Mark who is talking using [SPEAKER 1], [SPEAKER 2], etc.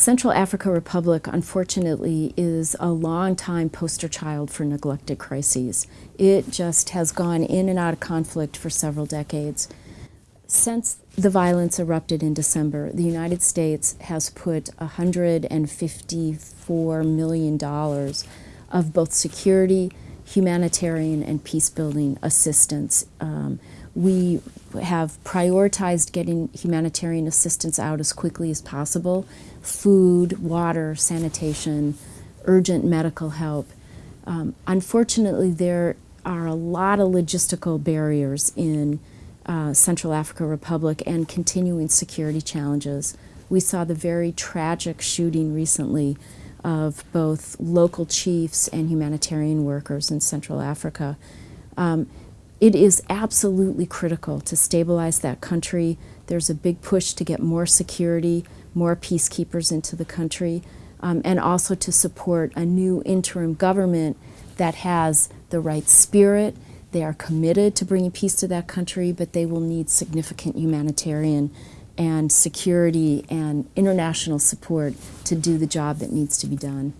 [SPEAKER 1] Central Africa Republic, unfortunately, is a long-time poster child for neglected crises. It just has gone in and out of conflict for several decades. Since the violence erupted in December, the United States has put $154 million of both security, humanitarian, and peace-building assistance. Um, we have prioritized getting humanitarian assistance out as quickly as possible food, water, sanitation, urgent medical help. Um, unfortunately, there are a lot of logistical barriers in uh, Central Africa Republic and continuing security challenges. We saw the very tragic shooting recently of both local chiefs and humanitarian workers in Central Africa. Um, it is absolutely critical to stabilize that country. There's a big push to get more security, more peacekeepers into the country, um, and also to support a new interim government that has the right spirit. They are committed to bringing peace to that country, but they will need significant humanitarian and security and international support to do the job that needs to be done.